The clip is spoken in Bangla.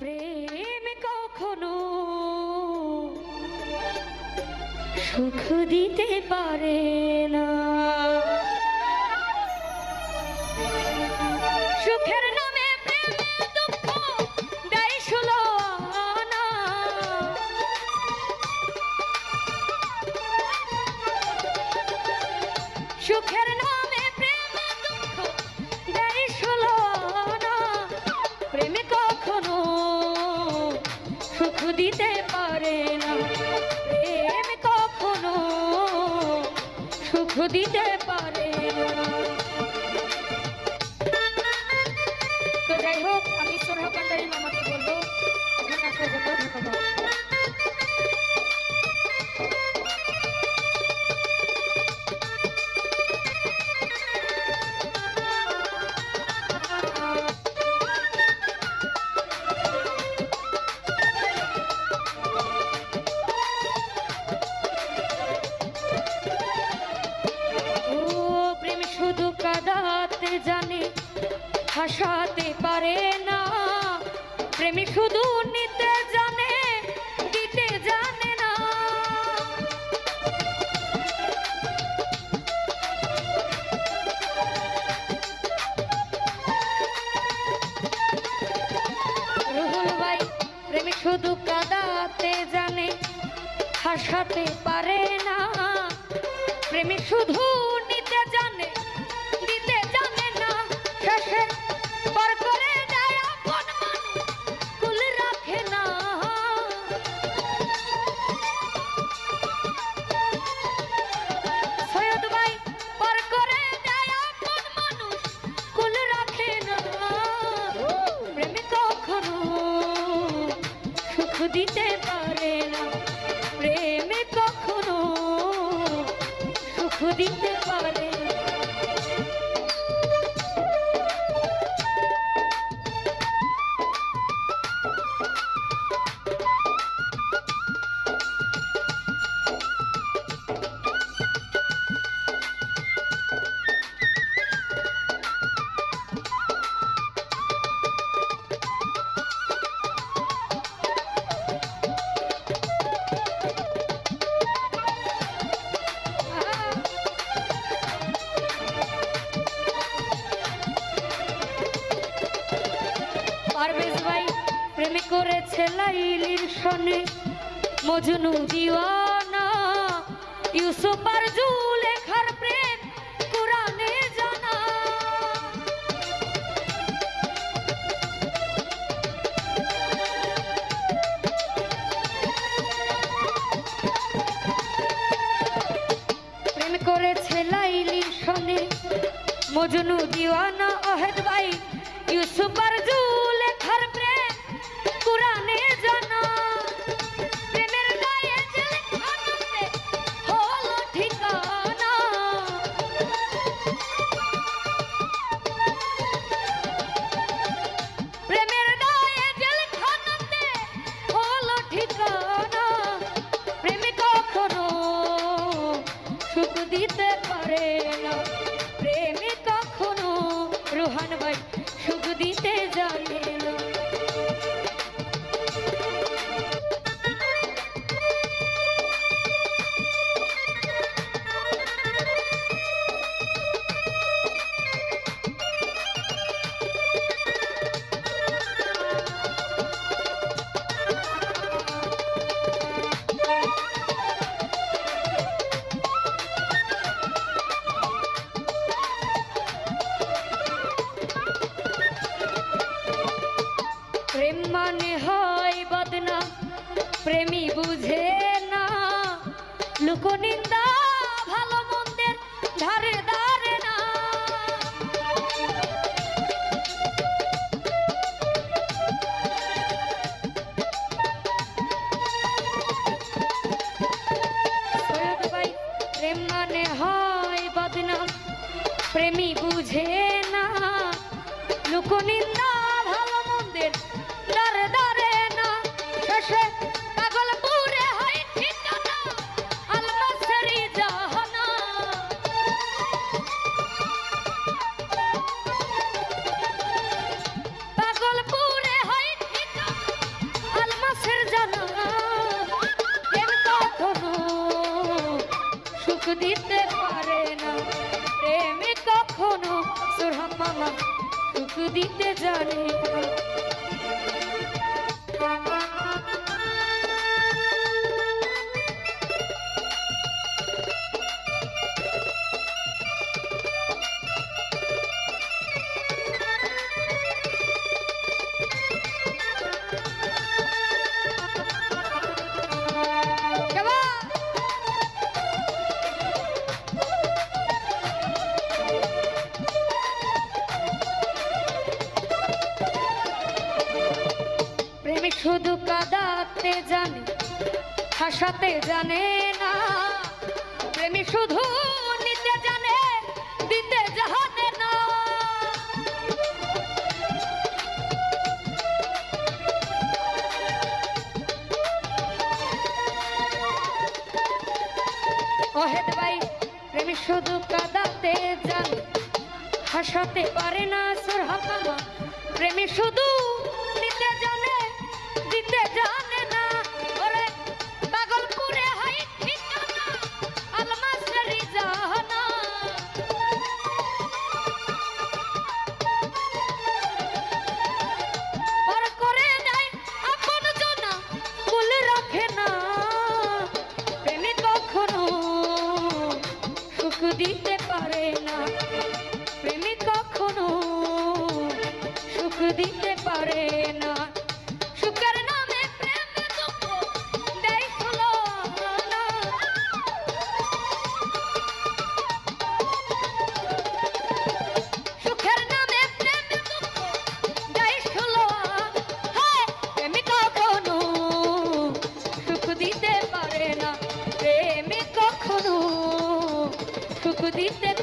প্রেম কখনো সুখ দিতে পারে না। दीते হাসাতে পারে না। প্রেমী শুধু নিতে জানে, দিতে জানে না। রুহুল ভাই প্রেমী শুধু কাদাতে জানে হাসাতে পারে না। প্রেমী শুধু দিতে পারে করেছে লাইলির সনে। মজনু দিওয়ানা ইউসুফ আর জুলেখার প্রেম কোরআনে জানা। প্রেম করেছে লাইলির সনে। মজনু দিওয়ানা Kinda Hanover. দিতে পারে না। প্রেমে কখনো সোহাগ মামা সুখ দিতে জানে না। শুধু কাদাতে জানে, হাসাতে জানে না। প্রেমিক শুধু নিতে জানে, দিতে জানে না। অহেদ ভাই প্রেমিক শুধু কাদাতে জানে, হাসাতে পারে না সুরহামা প্রেমী শুধু নিতে জানে সুখ